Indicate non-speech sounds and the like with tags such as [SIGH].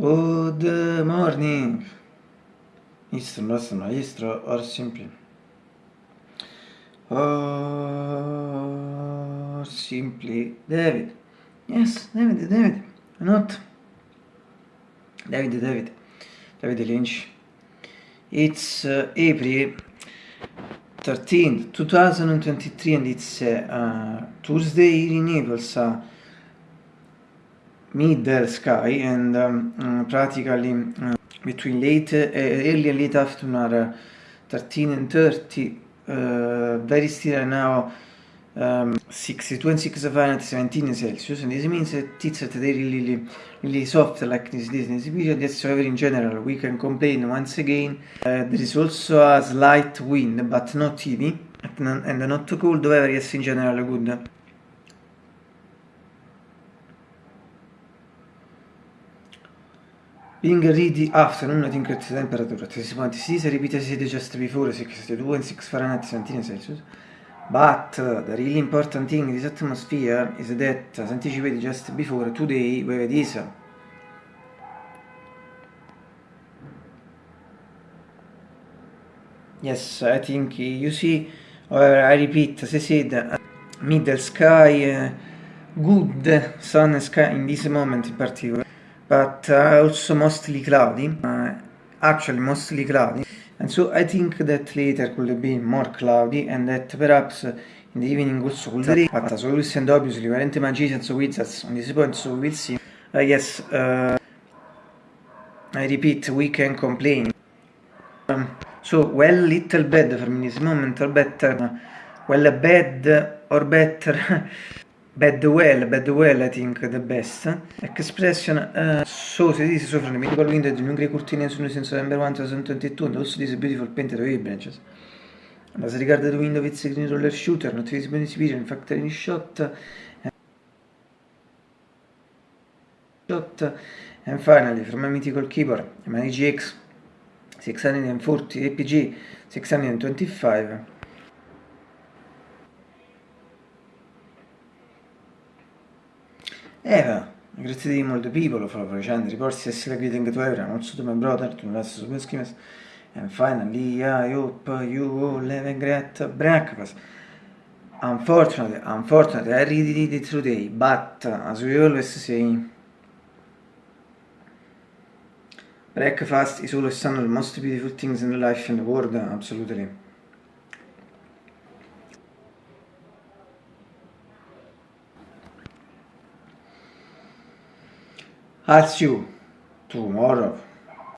Good morning. Istro, nostro maestro, or simply. Or simply David. Yes, David, David. Not. David, David. David Lynch. It's uh, April 13, 2023 and it's uh, Tuesday in Naples. Uh, middle sky and um, uh, practically uh, between late uh, early and late afternoon are 13 and 30 very still now um, 62 and 6 Fahrenheit 17 Celsius. And this means that it's at really, really soft like this, this period. Yes however in general we can complain once again uh, there is also a slight wind but not heavy and not too cold. However yes in general good Being ready afternoon, I think the temperature at 26 repeated just before 62 and 6 Fahrenheit 17 Celsius. But the really important thing in this atmosphere is that, as anticipated just before, today we have this. Yes, I think you see, or I repeat, as I said, middle sky, uh, good sun sky in this moment in particular but uh, also mostly cloudy, uh, actually mostly cloudy. And so I think that later could be more cloudy and that perhaps in the evening also could rain. But as always and obviously, weren't magicians or wizards on this point, so we'll see. I guess, uh, I repeat, we can complain. Um, so, well, little bad for me this moment, or better, well, bad or better. [LAUGHS] Bad well, bad well I think the best. Expression uh, so this is so the medical window the new grey curtain soon since November 1, 2022 and also this beautiful painted branches. And as regard the window with green roller shooter, not visible in this video, in fact in shot. Uh, shot. And finally, from my mythical keyboard, my GX 640 APG 625 Eva, grazie di molto people for the reports yes greeting to everyone, also to my brother, to my schemes, and finally I hope you all have a great breakfast. Unfortunately, unfortunately, I really did it today, but as we always say, breakfast is always one of the most beautiful things in life in the world, absolutely. I'll see you tomorrow.